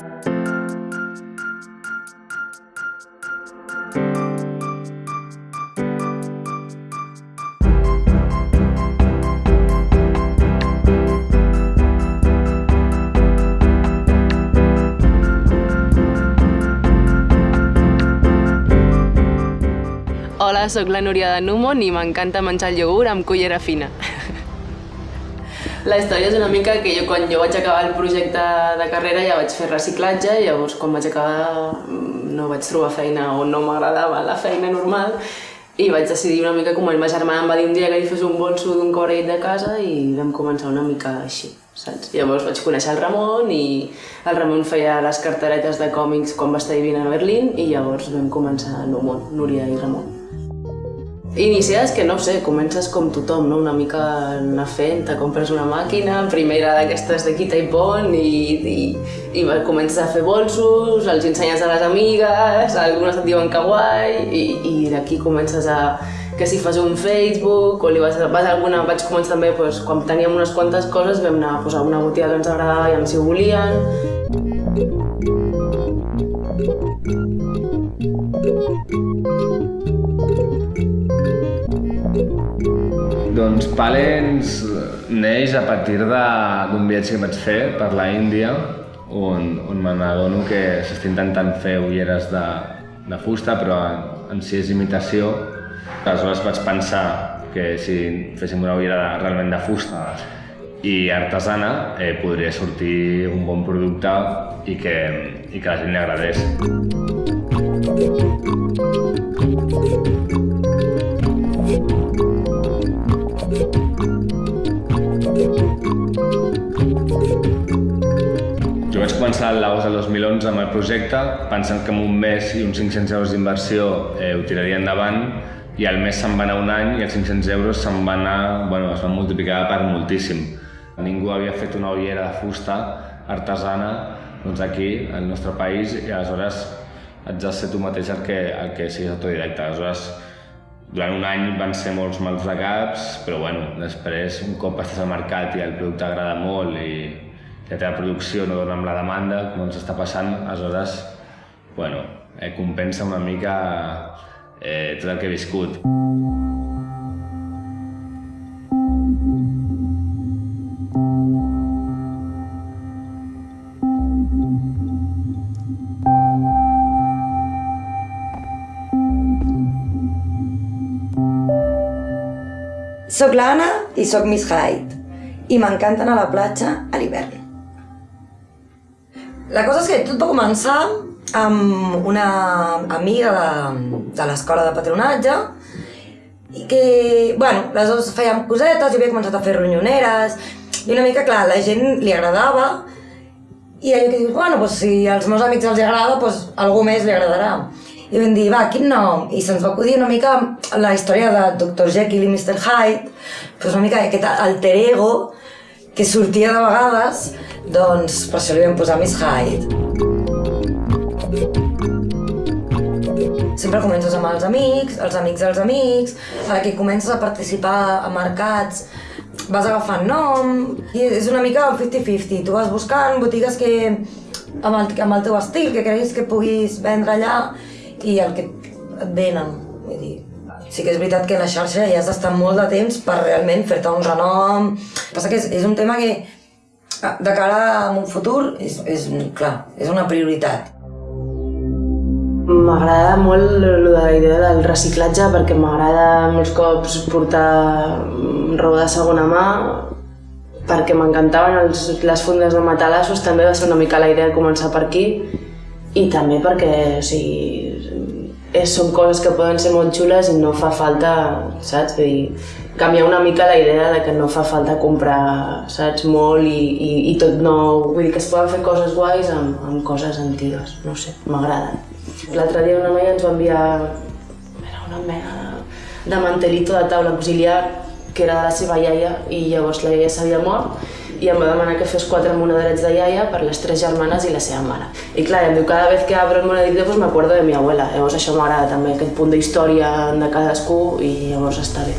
Hola, sóc la Núria de Numon i m'encanta menjar el iogurt amb cullera fina. La història és una mica que jo quan jo vaig acabar el projecte de carrera ja vaig fer reciclatge i llavors quan vaig acabar mm, no vaig trobar feina o no m'agradava la feina normal i vaig decidir una mica com el ma germana em va dir un dia que li fes un bolso d'un cobrell de casa i vam començar una mica així, saps? Llavors vaig conèixer el Ramon i el Ramon feia les carteretes de còmics quan va estar vivint a Berlín i llavors vam començar el món, Núria i Ramon. Iniciar que no sé, comences com tothom, no? una mica anar fent, te compres una màquina, primera d'aquestes de quita i pon i, i, i comences a fer bolsos, els ensenyes a les amigues, algunes et diuen que guai i, i d'aquí comences a que si fas un Facebook o li vas, vas alguna, vaig començar també doncs, quan teníem unes quantes coses vam anar a posar una botiga que ens agradava i si ho volien. Doncs Palens neix a partir d'un viatge que vaig fer per la Índia, on, on me n'adono que s'està intentant fer ulleres de, de fusta, però en, en si és imitació. Aleshores vaig pensar que si féssim una ullera realment de fusta i artesana eh, podria sortir un bon producte i que, i que la gent li agradés. Començar l'agost del 2011 amb el projecte, pensant que en un mes i uns 500 euros d'inversió eh, ho tiraria endavant, i al mes se'n va anar un any i els 500 euros se'n van anar, bueno, es van multiplicar per moltíssim. Ningú havia fet una ullera de fusta artesana doncs aquí, al nostre país, i aleshores haig de ser tu mateix el que, el que siguis autodidacte. Aleshores, durant un any van ser molts mals de caps, però bueno, després, un cop estàs al mercat i el producte agrada molt i la teva producció no dona amb la demanda, com ens està passant, aleshores, bueno, eh, compensa una mica eh, tot el que he viscut. Soc l'Anna i sóc Miss Hyde i m'encanta anar a la platja a l'hivern. La cosa és que tot va començar amb una amiga de, de l'escola de patronatge i que, bueno, les dues fèiem cosetes, jo havia començat a fer ronyoneres i una mica, clar, la gent li agradava i allò que dius, bueno, doncs si als meus amics els agrada, doncs algú més li agradarà. I vam dir, va, quin nom? I se'ns va acudir una mica la història de Dr. Jekyll i Mr. Hyde, doncs una mica aquest alter ego que sortia de vegades, doncs per això li vam posar Miss Hyde. Sempre comences amb els amics, els amics dels amics, que comences a participar a mercats, vas agafant nom, i és una mica 50-50. Tu vas buscant botigues que amb el, amb el teu estil, que creguis que puguis vendre allà, i el que et venen. Vull dir, sí que és veritat que la xarxa ja has d'estar molt de temps per realment fer-te un renom. Passa que és, és un tema que de cara a un futur és, és, clar, és una prioritat. M'agrada molt la idea del reciclatge perquè m'agrada molts cops portar roba de segona mà perquè m'encantaven les fundes de matalassos, també va ser una mica la idea de començar per aquí i també perquè o sigui, és, són coses que poden ser molt xules i no fa falta, saps? Vull dir, canviar una mica la idea de que no fa falta comprar, saps, molt i, i, i tot nou. Vull dir que es poden fer coses guais amb, amb coses antigues, no sé, m'agraden. L'altre dia una noia ens va enviar era una mena de mantelito de taula auxiliar que era de la seva iaia i llavors la iaia s'havia mort i em va demanar que fes quatre monedarets de iaia per les tres germanes i la seva mare. I clar, em diu, cada vez que abro el monedito pues me acuerdo de mi abuela. Llavors això m'agrada també, aquest punt d'història de cadascú i llavors està bé.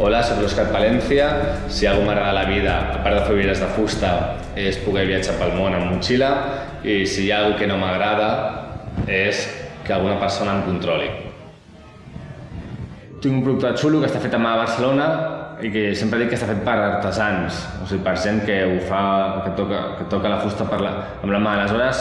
Hola, soc l'Òscar Palència. Si algú m'agrada la vida, a part de fer ulleres de fusta, és poder viatjar pel món amb motxilla i si hi ha alguna que no m'agrada és que alguna persona em controli. Tinc un producte xulo que està fet a mà a Barcelona i que sempre dic que està fet per artesans, o sigui, per gent que ho fa, que toca, que toca la fusta per la, amb la mà. Aleshores,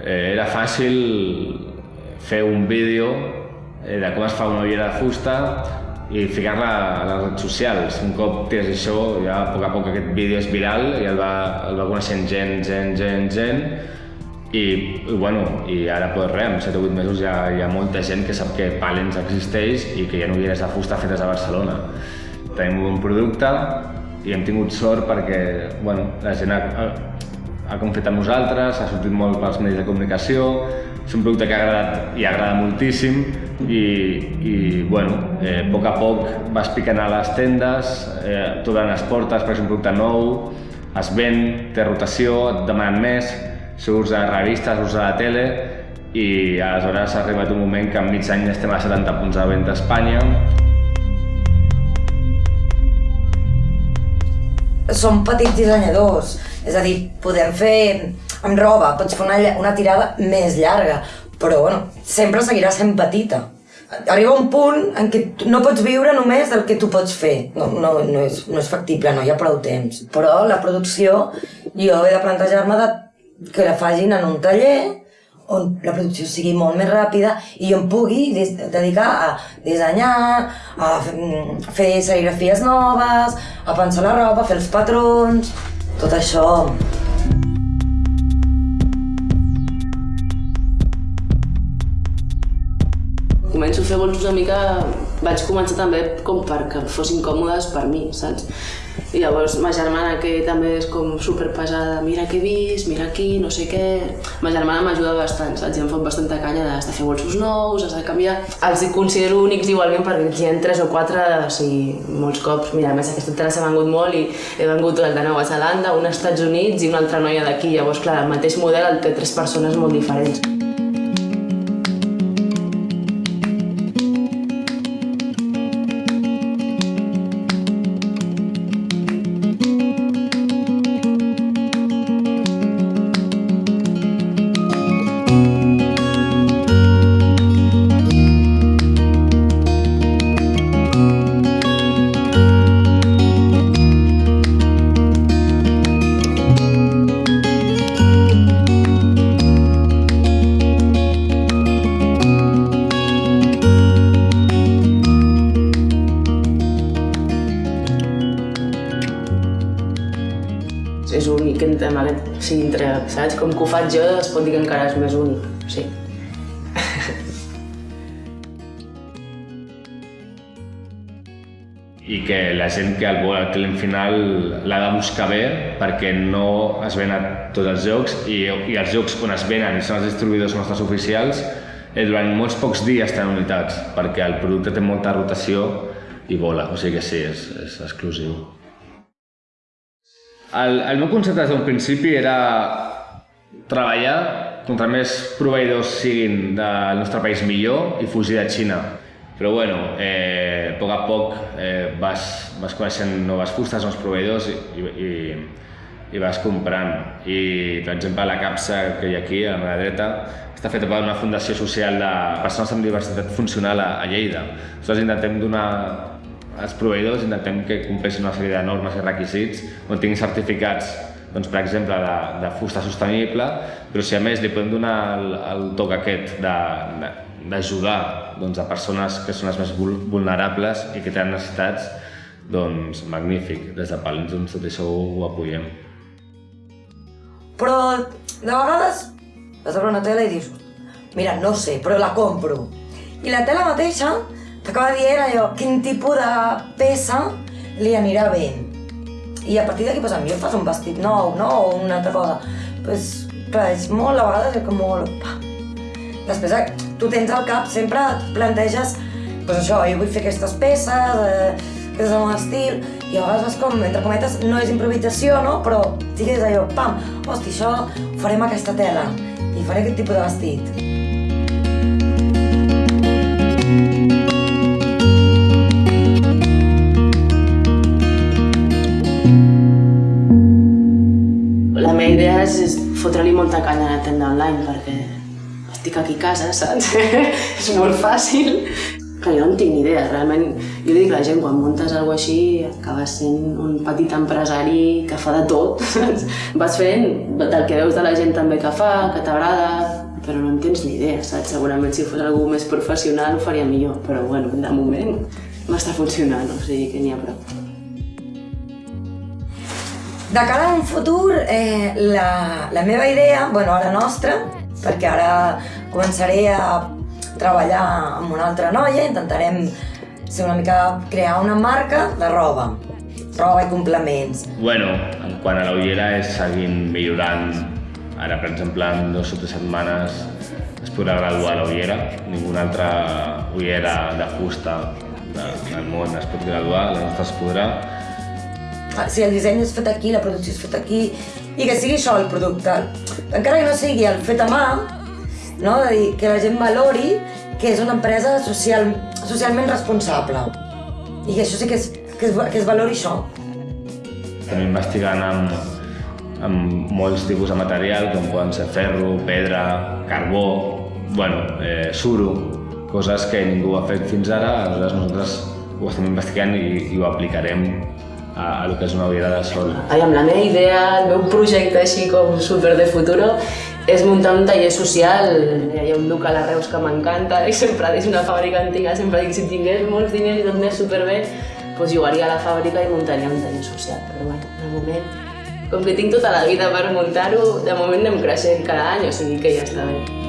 eh, era fàcil fer un vídeo de com es fa una ullera de fusta i ficar-la a les redes socials. Un cop tens això, ja a poc a poc aquest vídeo és viral i el va, el va coneixent gent, gent, gent, gent, i, i, bueno, i ara pues res, en 7 o 8 mesos ja hi ha molta gent que sap que Palens existeix i que hi ha ulleres de fusta fetes a Barcelona. Tenim un producte i hem tingut sort perquè bueno, la gent ha, ha, ha confiat en nosaltres, ha sortit molt pels medis de comunicació, és un producte que ha agradat i agrada moltíssim i, i bueno, eh, a poc a poc vas picant a les tendes, eh, t'obren les portes perquè és un producte nou, es ven, té rotació, et demanen més, surts a revistes, surts a la tele i aleshores ha arribat un moment que en mig any estem a 70 punts de venda a Espanya. Som petits dissenyadors, és a dir, podem fer amb roba, pots fer una, una tirada més llarga, però bueno, sempre seguirà sent petita. Arriba un punt en què no pots viure només del que tu pots fer. No, no, no, és, no és factible, no hi ha prou temps. Però la producció, jo he de plantejar-me que la facin en un taller on la producció sigui molt més ràpida i em pugui dedicar a dissenyar, a fer serigrafies noves, a pensar la roba, a fer els patrons, tot això. Començo a fer bolsos una mica... Vaig començar també com perquè fossin còmodes per mi, saps? I llavors ma germana, que també és com super pesada, mira què he vist, mira aquí, no sé què... Ma germana m'ajuda bastant, saps? I em fot bastanta canya de, de fer bolsos nous, has de canviar... Els considero únics igualment perquè hi ha tres o quatre, o sigui, molts cops. Mira, a més aquesta altra s'ha vengut molt i he vengut el de Nova Zelanda, un als Estats Units i una altra noia d'aquí. Llavors, clar, el mateix model el té tres persones molt diferents. Saps? Com que ho faig jo es pot dir que encara és més únic, sí. i que la gent que el vol al client final l'ha de buscar bé perquè no es ven a tots els jocs i, i els jocs on es venen i són els distribuïdors nostres oficials eh, durant molts pocs dies tenen unitats perquè el producte té molta rotació i vola, o sigui que sí, és, és exclusiu. El, el meu concepte des d'un principi era treballar contra més proveïdors siguin del nostre país millor i fugir de Xina. Però bueno, eh, a poc a poc eh, vas, vas coneixent noves fustes, nous proveïdors i, i, i vas comprant. I, per exemple, la capsa que hi ha aquí, a la dreta, està feta per una fundació social de persones amb diversitat funcional a, a Lleida. Nosaltres intentem donar als proveïdors intentem que compleixin una sèrie de normes i requisits on tinguin certificats doncs, per exemple, de, de fusta sostenible, però si a més li podem donar el, el toc aquest d'ajudar doncs, a persones que són les més vulnerables i que tenen necessitats, doncs magnífic. Des de Palins doncs, tot això ho, apoyem. Però de vegades vas a una tele i dius mira, no sé, però la compro. I la tela mateixa t'acaba dient allò, quin tipus de peça li anirà bé. I a partir d'aquí, pues, em fas un vestit nou, no? O una altra cosa. Pues, clar, és molt, a vegades és com molt... Pa. Després, eh, tu tens al cap, sempre et planteges, pues això, jo vull fer aquestes peces, eh, aquest és el meu estil, i a vegades com, entre cometes, no és improvisació, no? Però digues allò, pam, hosti, això farem aquesta tela, i faré aquest tipus de vestit. Idea és, fotre-li molta canya a la tenda online perquè estic aquí a casa, saps? és molt fàcil. que jo no tinc ni idea, realment, jo dic la gent, quan muntes alguna així, acabes sent un petit empresari que fa de tot, saps? Vas fent del que veus de la gent també que fa, que t'agrada, però no en tens ni idea, saps? Segurament si fos algú més professional ho faria millor, però bueno, de moment m'està funcionant, o sigui que n'hi ha prou. De cara a un futur, eh, la, la meva idea, bueno, ara nostra, perquè ara començaré a treballar amb una altra noia, intentarem ser una mica crear una marca de roba, roba i complements. Bueno, en quant a la ullera és seguint millorant. Ara, per exemple, en dues o tres setmanes es podrà graduar la ullera. Ninguna altra ullera de fusta de- del món es pot graduar, la nostra es podrà. Ah, Si el disseny és fet aquí, la producció és feta aquí, i que sigui això el producte. Encara que no sigui el fet a mà, no? de dir, que la gent valori que és una empresa social, socialment responsable. I que això sí que és, que es, que es valori això. Estem investigant amb, amb molts tipus de material, com poden ser ferro, pedra, carbó, bueno, eh, suro, coses que ningú ha fet fins ara, aleshores nosaltres ho estem investigant i, i ho aplicarem a, a lo que és una ullera de sol. Aviam, la meva idea, el meu projecte així com super de futuro és muntar un taller social. Hi ha un local a Reus que m'encanta i sempre és una fàbrica antiga, sempre dic si tingués molts diners i tot anés superbé, doncs jugaria a la fàbrica i muntaria un taller social. Però bueno, de moment, com que tinc tota la vida per muntar-ho, de moment anem creixent cada any, o sigui que ja està bé.